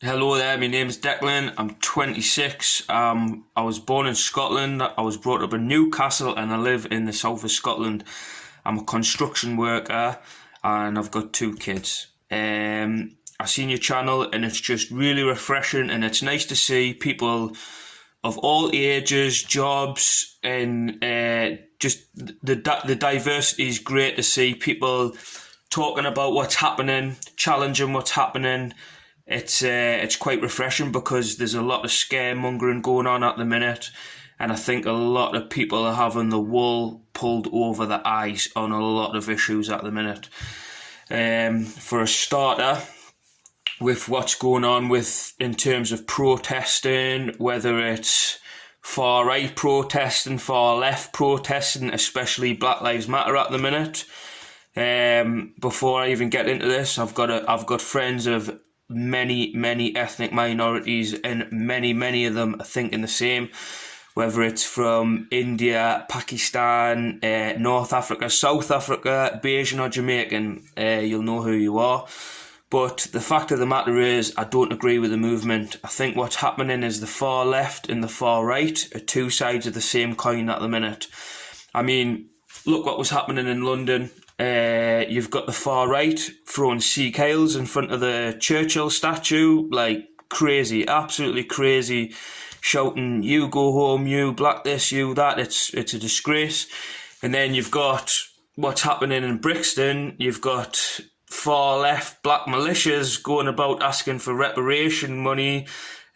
Hello there, my name is Declan. I'm 26. Um, I was born in Scotland. I was brought up in Newcastle and I live in the south of Scotland. I'm a construction worker and I've got two kids. Um, I've seen your channel and it's just really refreshing and it's nice to see people of all ages, jobs, and uh, just the the diversity is great to see people talking about what's happening, challenging what's happening it's uh, it's quite refreshing because there's a lot of scaremongering going on at the minute, and I think a lot of people are having the wool pulled over the eyes on a lot of issues at the minute. Um, for a starter, with what's going on with in terms of protesting, whether it's far right protesting, far left protesting, especially Black Lives Matter at the minute. Um, before I even get into this, I've got a, I've got friends of many, many ethnic minorities, and many, many of them are thinking the same. Whether it's from India, Pakistan, uh, North Africa, South Africa, Bajan or Jamaican, uh, you'll know who you are. But the fact of the matter is, I don't agree with the movement. I think what's happening is the far left and the far right are two sides of the same coin at the minute. I mean, look what was happening in London uh, you've got the far right throwing Sieg Heils in front of the Churchill statue, like crazy, absolutely crazy, shouting "You go home, you black this, you that." It's it's a disgrace. And then you've got what's happening in Brixton. You've got far left black militias going about asking for reparation money.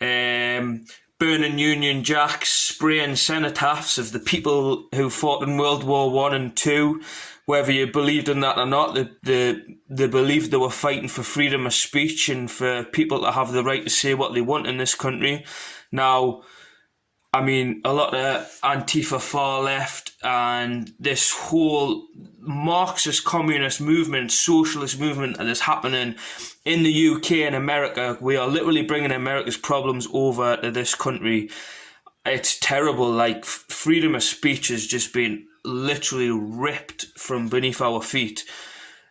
Um, burning Union Jacks, spraying cenotaphs of the people who fought in World War One and Two, whether you believed in that or not, they, they, they believed they were fighting for freedom of speech and for people to have the right to say what they want in this country. Now, I mean, a lot of Antifa far left and this whole Marxist communist movement, socialist movement that is happening in the UK and America. We are literally bringing America's problems over to this country. It's terrible. Like, freedom of speech has just been literally ripped from beneath our feet.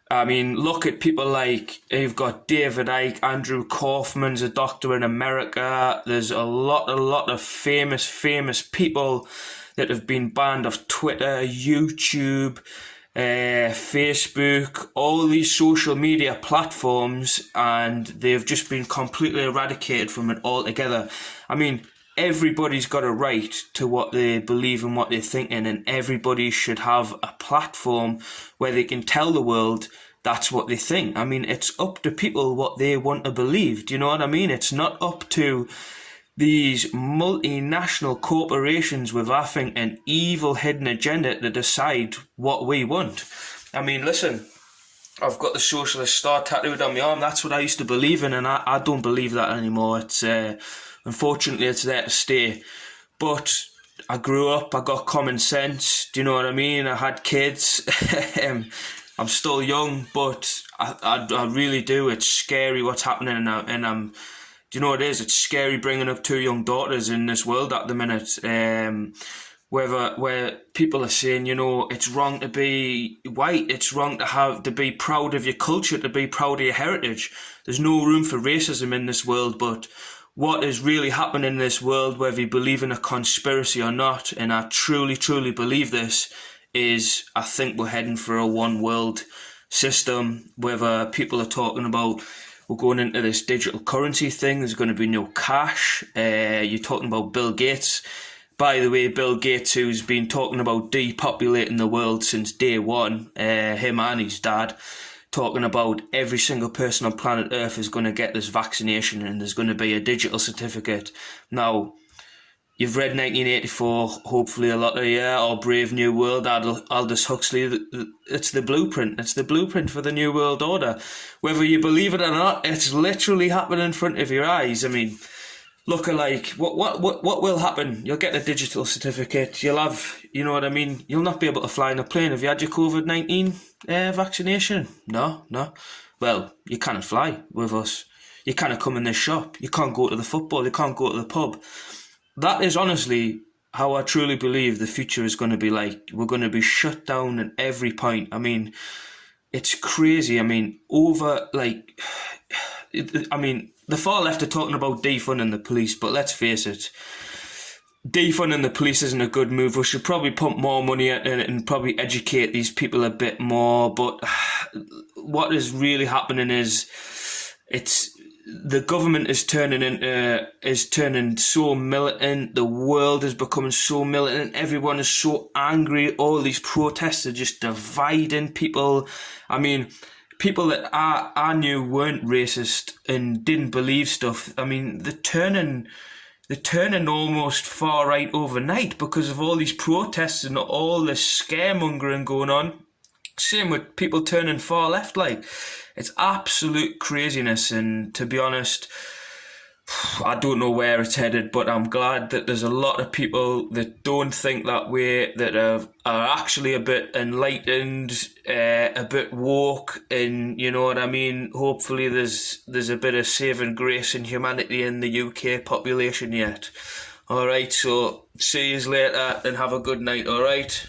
I mean, look at people like you've got David Icke, Andrew Kaufman's a doctor in America. There's a lot, a lot of famous, famous people that have been banned off Twitter, YouTube, uh, Facebook, all these social media platforms, and they've just been completely eradicated from it altogether. I mean, everybody's got a right to what they believe and what they're thinking, and everybody should have a platform where they can tell the world that's what they think. I mean, it's up to people what they want to believe. Do you know what I mean? It's not up to these multinational corporations with, I think, an evil hidden agenda to decide what we want. I mean, listen, I've got the socialist star tattooed on my arm. That's what I used to believe in, and I, I don't believe that anymore. It's uh, Unfortunately, it's there to stay. But I grew up, I got common sense. Do you know what I mean? I had kids. um, I'm still young, but I, I, I, really do. It's scary what's happening, and, I, and I'm. Do you know what it is? It's scary bringing up two young daughters in this world at the minute. Um, whether where people are saying, you know, it's wrong to be white, it's wrong to have to be proud of your culture, to be proud of your heritage. There's no room for racism in this world, but what is really happening in this world, whether you believe in a conspiracy or not, and I truly, truly believe this, is I think we're heading for a one world system, whether people are talking about we're going into this digital currency thing, there's going to be no cash. Uh, you're talking about Bill Gates. By the way, Bill Gates, who's been talking about depopulating the world since day one, uh, him and his dad, talking about every single person on planet Earth is going to get this vaccination and there's going to be a digital certificate. Now, you've read 1984, hopefully a lot of yeah, or Brave New World, Aldous Huxley. It's the blueprint. It's the blueprint for the New World Order. Whether you believe it or not, it's literally happening in front of your eyes. I mean, look alike. What what what what will happen? You'll get a digital certificate. You'll have, you know what I mean. You'll not be able to fly in a plane. Have you had your COVID nineteen uh, vaccination? No, no. Well, you can't fly with us. You can't come in this shop. You can't go to the football. You can't go to the pub. That is honestly how I truly believe the future is going to be like. We're going to be shut down at every point. I mean, it's crazy. I mean, over like I mean, the far left are talking about defunding the police, but let's face it, defunding the police isn't a good move. We should probably pump more money in it and probably educate these people a bit more. But what is really happening is it's the government is turning into uh, is turning so militant. The world is becoming so militant. Everyone is so angry. All these protests are just dividing people. I mean, people that I I knew weren't racist and didn't believe stuff. I mean, they're turning they're turning almost far right overnight because of all these protests and all this scaremongering going on. Same with people turning far left, like it's absolute craziness. And to be honest, I don't know where it's headed, but I'm glad that there's a lot of people that don't think that way, that are, are actually a bit enlightened, uh, a bit woke, and you know what I mean. Hopefully, there's there's a bit of saving grace and humanity in the UK population yet. All right, so see you later and have a good night. All right.